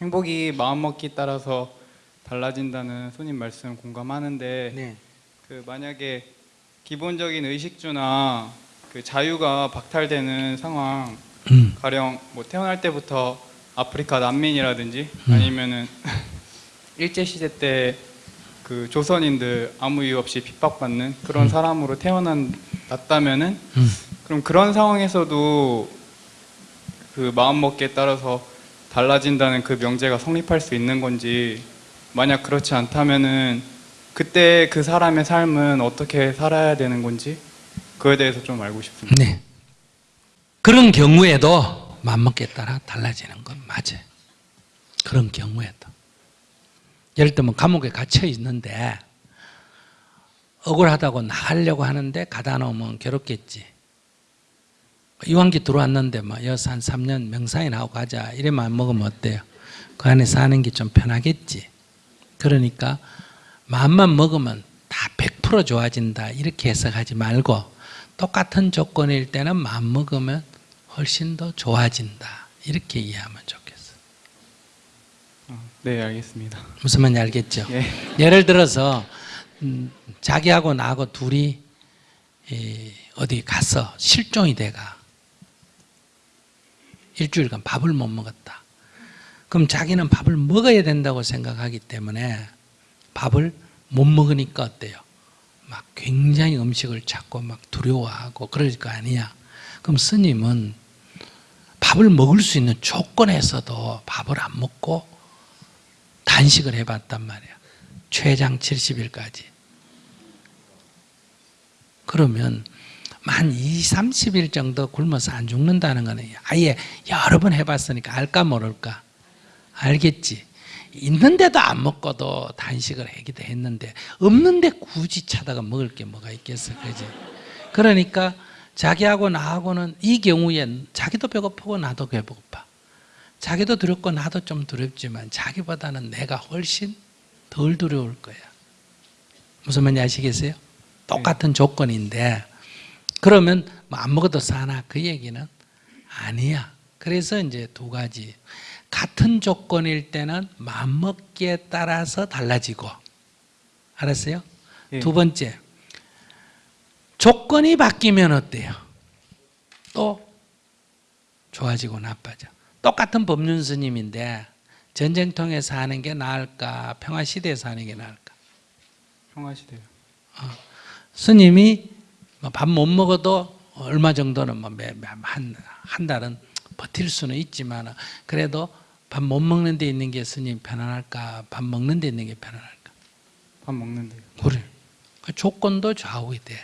행복이 마음먹기 따라서 달라진다는 손님 말씀 공감하는데 네. 그 만약에 기본적인 의식주나 그 자유가 박탈되는 상황 음. 가령 뭐 태어날 때부터 아프리카 난민이라든지 음. 아니면은 일제 시대 때 그 조선인들 아무 이유 없이 핍박받는 그런 사람으로 태어났다면은 음. 그럼 그런 상황에서도 그 마음먹기에 따라서 달라진다는 그 명제가 성립할 수 있는 건지 만약 그렇지 않다면은 그때 그 사람의 삶은 어떻게 살아야 되는 건지 그에 대해서 좀 알고 싶습니다. 네. 그런 경우에도 맘먹기에 따라 달라지는 건 맞아요. 그런 경우에도. 예를 들면 감옥에 갇혀 있는데 억울하다고 나가려고 하는데 가다 놓으면 괴롭겠지. 이완기 들어왔는데 뭐 여기서 한 3년 명상이나 하고 가자 이래만 안 먹으면 어때요? 그 안에 사는 게 좀 편하겠지. 그러니까 마음만 먹으면 다 100% 좋아진다 이렇게 해석하지 말고 똑같은 조건일 때는 마음 먹으면 훨씬 더 좋아진다 이렇게 이해하면 좋겠어. 어, 네, 알겠습니다. 무슨 말인지 알겠죠? 예. 예를 들어서 음, 자기하고 나하고 둘이 이, 어디 가서 실종이 돼가 일주일간 밥을 못 먹었다. 그럼 자기는 밥을 먹어야 된다고 생각하기 때문에 밥을 못 먹으니까 어때요? 막 굉장히 음식을 찾고 막 두려워하고 그럴 거 아니야. 그럼 스님은 밥을 먹을 수 있는 조건에서도 밥을 안 먹고 단식을 해봤단 말이야. 최장 70일까지. 그러면 만 2, 30일 정도 굶어서 안 죽는다는 거는 아예 여러 번 해봤으니까 알까 모를까? 알겠지. 있는데도 안 먹고도 단식을 하기도 했는데 없는데 굳이 찾아가 먹을 게 뭐가 있겠어. 그지? 그러니까 자기하고 나하고는 이 경우에 자기도 배고프고 나도 배고파. 자기도 두렵고 나도 좀 두렵지만 자기보다는 내가 훨씬 덜 두려울 거야. 무슨 말인지 아시겠어요? 똑같은 조건인데 그러면 뭐안 먹어도 사나 그 얘기는 아니야. 그래서 이제 두 가지 같은 조건일 때는 마음먹기에 따라서 달라지고 알았어요? 예. 두 번째 조건이 바뀌면 어때요? 또 좋아지고 나빠져. 똑같은 법륜 스님인데 전쟁통에서 하는 게 나을까 평화 시대에서 하는 게 나을까? 평화시대요. 스님이 뭐 밥 못 먹어도 얼마 정도는 뭐한한 한 달은 버틸 수는 있지만 그래도 밥 못 먹는 데 있는 게 스님 편안할까? 밥 먹는 데 있는 게 편안할까? 밥 먹는 데요. 그래. 그 조건도 좌우이 돼.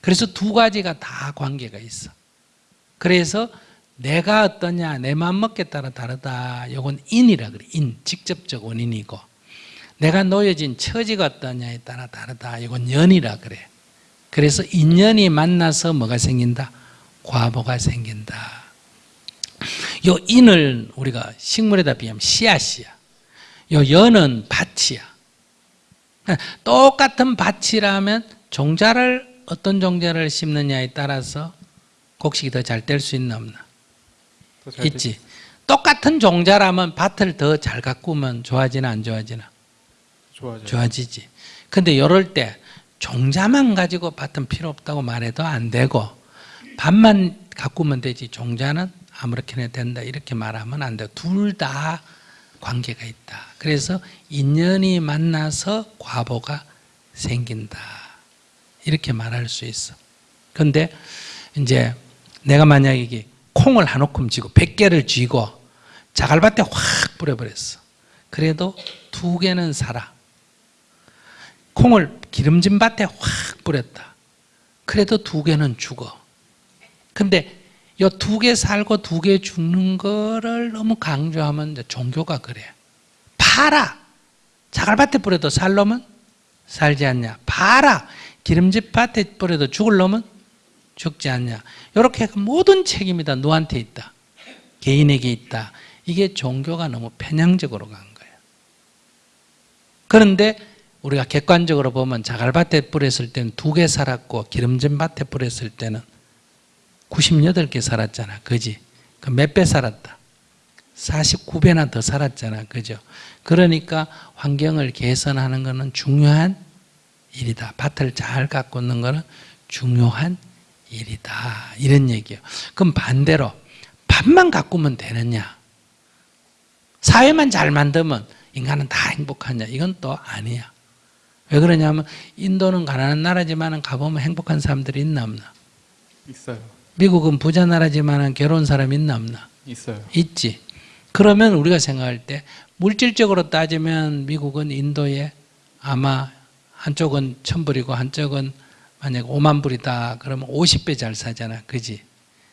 그래서 두 가지가 다 관계가 있어. 그래서 내가 어떠냐, 내 마음 먹기에 따라 다르다. 이건 인이라 그래. 인, 직접적 원인이고. 내가 놓여진 처지가 어떠냐에 따라 다르다. 이건 연이라 그래. 그래서 인연이 만나서 뭐가 생긴다? 과보가 생긴다. 요 인을 우리가 식물에다 비하면 씨앗이야. 요 연은 밭이야. 똑같은 밭이라면 종자를 어떤 종자를 심느냐에 따라서 곡식이 더 잘 될 수 있나 없나? 있지. 똑같은 종자라면 밭을 더 잘 가꾸면 좋아지나 안 좋아지나? 좋아져요. 좋아지지. 근데 이럴 때 종자만 가지고 밭은 필요 없다고 말해도 안 되고 밭만 가꾸면 되지 종자는 아무렇게나 된다 이렇게 말하면 안 돼. 둘다 관계가 있다. 그래서 인연이 만나서 과보가 생긴다. 이렇게 말할 수 있어. 근데 이제 내가 만약에 콩을 한 움큼 쥐고 100개를 쥐고 자갈밭에 확 뿌려버렸어. 그래도 두 개는 살아. 콩을 기름진 밭에 확 뿌렸다. 그래도 두 개는 죽어. 근데 이 두 개 살고 두 개 죽는 거를 너무 강조하면 종교가 그래. 파라. 자갈밭에 뿌려도 살 놈은 살지 않냐. 파라. 기름진 밭에 뿌려도 죽을 놈은 죽지 않냐. 이렇게 모든 책임이 다 너한테 있다. 개인에게 있다. 이게 종교가 너무 편향적으로 간 거예요. 그런데 우리가 객관적으로 보면 자갈밭에 뿌렸을 때는 두 개 살았고 기름진 밭에 뿌렸을 때는 98개 살았잖아. 그지? 그 몇 배 살았다? 49배나 더 살았잖아. 그죠? 그러니까 환경을 개선하는 것은 중요한 일이다. 밭을 잘 가꾸는 것은 중요한 일이다. 이런 얘기예요. 그럼 반대로 밭만 가꾸면 되느냐? 사회만 잘 만들면 인간은 다 행복하냐? 이건 또 아니야. 왜 그러냐면 인도는 가난한 나라지만 가보면 행복한 사람들이 있나 없나? 있어요. 미국은 부자 나라지만 괴로운 사람 있나 없나? 있어요. 있지. 그러면 우리가 생각할 때 물질적으로 따지면 미국은 인도에 아마 한쪽은 천불이고 한쪽은 만약 5만 불이다 그러면 50배 잘 사잖아. 그지?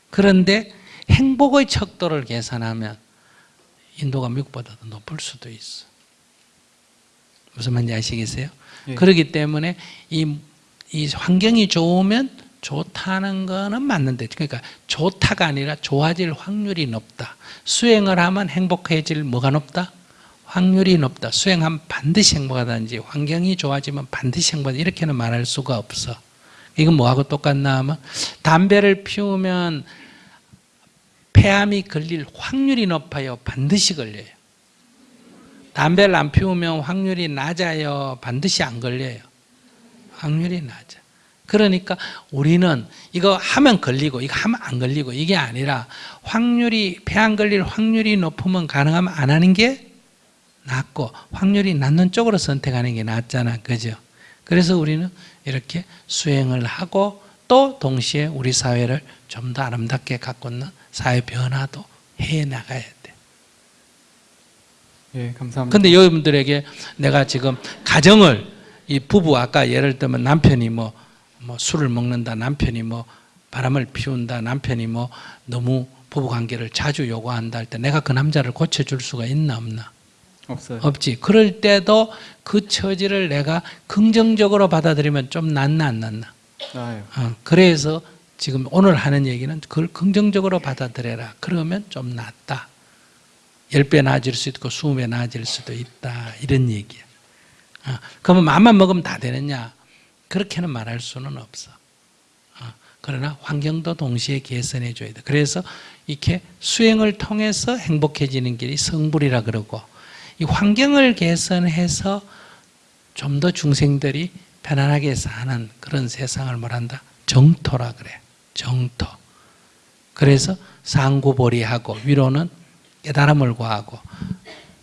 그런데 행복의 척도를 계산하면 인도가 미국보다 더 높을 수도 있어. 무슨 말인지 아시겠어요? 예. 그렇기 때문에 이, 이 환경이 좋으면 좋다는 거는 맞는데 그러니까 좋다가 아니라 좋아질 확률이 높다. 수행을 하면 행복해질 뭐가 높다? 확률이 높다. 수행하면 반드시 행복하다든지 환경이 좋아지면 반드시 행복하다. 이렇게는 말할 수가 없어. 이건 뭐하고 똑같나 하면 담배를 피우면 폐암이 걸릴 확률이 높아요. 반드시 걸려요. 담배를 안 피우면 확률이 낮아요. 반드시 안 걸려요. 확률이 낮아. 그러니까 우리는 이거 하면 걸리고 이거 하면 안 걸리고 이게 아니라 확률이 폐안 걸릴 확률이 높으면 가능하면 안 하는 게 낫고 확률이 낮는 쪽으로 선택하는 게 낫잖아. 그죠? 그래서 우리는 이렇게 수행을 하고 또 동시에 우리 사회를 좀 더 아름답게 가꾸는 사회 변화도 해 나가야 돼. 예, 감사합니다. 근데 여러분들에게 내가 지금 가정을 이 부부 아까 예를 들면 남편이 뭐, 뭐 술을 먹는다 남편이 뭐 바람을 피운다 남편이 뭐 너무 부부 관계를 자주 요구한다 할 때 내가 그 남자를 고쳐줄 수가 있나 없나 없어요. 없지 그럴 때도 그 처지를 내가 긍정적으로 받아들이면 좀 낫나 안 낫나 나아요. 어, 그래서 지금 오늘 하는 얘기는 그걸 긍정적으로 받아들여라 그러면 좀 낫다 10배 나아질 수 있고 20배 나아질 수도 있다. 이런 얘기야. 어, 그러면 맘만 먹으면 다 되느냐? 그렇게는 말할 수는 없어. 어, 그러나 환경도 동시에 개선해 줘야 돼. 그래서 이렇게 수행을 통해서 행복해지는 길이 성불이라 그러고 이 환경을 개선해서 좀 더 중생들이 편안하게 사는 그런 세상을 뭐란다. 정토라 그래. 정토. 그래서 상구보리하고 위로는 깨달음을 구하고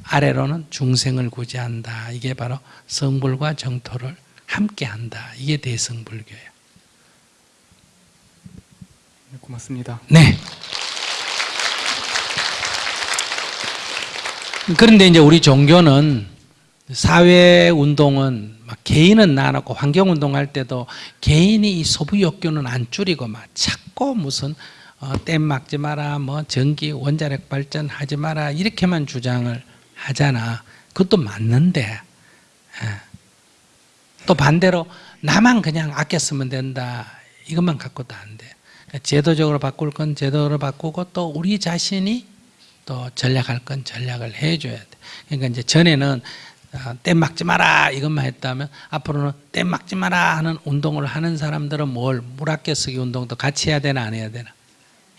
아래로는 중생을 구제한다. 이게 바로 성불과 정토를 함께한다. 이게 대성불교예요. 네, 고맙습니다. 네. 그런데 이제 우리 종교는 사회 운동은 막 개인은 나눠고 환경 운동할 때도 개인이 이 욕구는 안 줄이고 막 자꾸 무슨 어, 댐 막지 마라, 뭐 전기 원자력 발전 하지 마라 이렇게만 주장을 하잖아. 그것도 맞는데 예. 또 반대로 나만 그냥 아껴 쓰면 된다. 이것만 갖고도 안 돼. 그러니까 제도적으로 바꿀 건 제도로 바꾸고 또 우리 자신이 또 전략할 건 전략을 해줘야 돼. 그러니까 이제 전에는 아, 댐 막지 마라 이것만 했다면 앞으로는 댐 막지 마라 하는 운동을 하는 사람들은 뭘 물 아껴 쓰기 운동도 같이 해야 되나 안 해야 되나?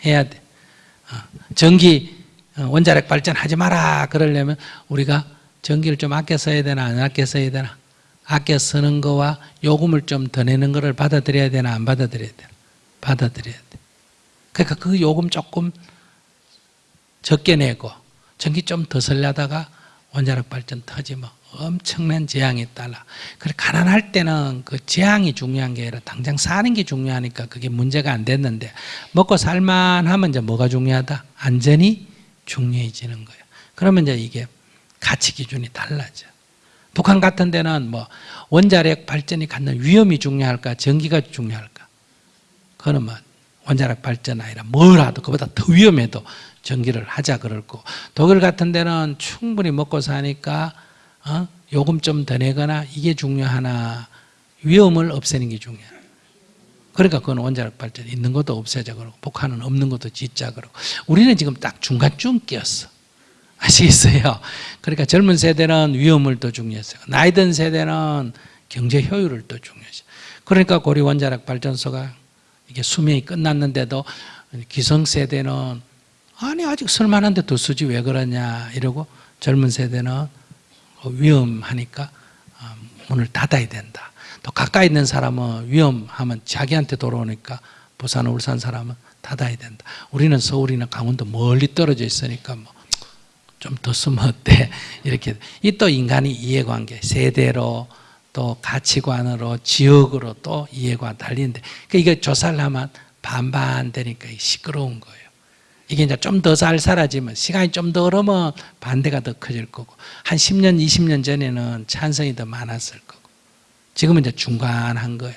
해야 돼. 어, 전기 어, 원자력 발전하지 마라 그러려면 우리가 전기를 좀 아껴 써야 되나 안 아껴 써야 되나? 아껴 쓰는 거와 요금을 좀 더 내는 거를 받아들여야 되나 안 받아들여야 되나? 받아들여야 돼. 그러니까 그 요금 조금 적게 내고 전기 좀 더 설려다가 원자력 발전 터지면 엄청난 재앙이 따라. 그래 가난할 때는 그 재앙이 중요한 게 아니라 당장 사는 게 중요하니까 그게 문제가 안 됐는데 먹고 살만하면 이제 뭐가 중요하다? 안전이 중요해지는 거예요. 그러면 이제 이게 가치 기준이 달라져. 북한 같은 데는 뭐 원자력 발전이 갖는 위험이 중요할까, 전기가 중요할까? 그거는 뭐 원자력 발전 아니라 뭐라도 그보다 더 위험해도 전기를 하자 그럴고 독일 같은 데는 충분히 먹고 사니까 어? 요금 좀 더 내거나 이게 중요하나 위험을 없애는 게 중요해. 그러니까 그건 원자력 발전 있는 것도 없애자 그러고 북한은 없는 것도 짓자 그러고 우리는 지금 딱 중간쯤 끼었어. 아시겠어요? 그러니까 젊은 세대는 위험을 더 중요했어요. 나이 든 세대는 경제 효율을 더 중요했어요. 그러니까 고리 원자력 발전소가 이게 수명이 끝났는데도 기성 세대는 아니 아직 쓸만한데 더 쓰지 왜 그러냐 이러고 젊은 세대는 위험하니까 어, 문을 닫아야 된다. 또 가까이 있는 사람은 위험하면 자기한테 돌아오니까 부산, 울산 사람은 닫아야 된다. 우리는 서울이나 강원도 멀리 떨어져 있으니까 뭐 좀더 쓰면 어때? 이렇게 이 또 인간이 이해관계 세대로 또 가치관으로 지역으로 또 이해관 달리는데 그 이게 조사를 하면 반반 되니까 시끄러운 거예요. 이게 이제 좀 더잘 살아지면 시간이 좀 더 흐르면 반대가 더 커질 거고 한 10년, 20년 전에는 찬성이 더 많았을 거고 지금은 이제 중간한 거예요.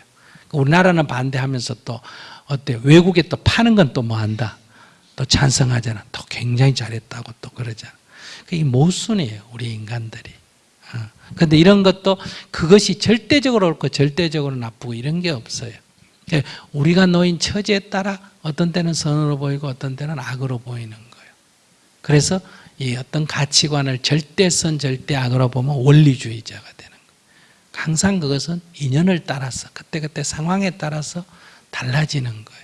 우리나라는 반대하면서 또 어때 외국에 또 파는 건 또 뭐 한다. 또 찬성하잖아. 또 굉장히 잘했다고 또 그러잖아. 그게 모순이에요. 우리 인간들이. 어. 근데 이런 것도 그것이 절대적으로 옳고 절대적으로 나쁘고 이런 게 없어요. 그러니까 우리가 놓인 처지에 따라 어떤 때는 선으로 보이고 어떤 때는 악으로 보이는 거예요. 그래서 이 어떤 가치관을 절대선 절대악으로 보면 원리주의자가 되는 거예요. 항상 그것은 인연을 따라서 그때그때 상황에 따라서 달라지는 거예요.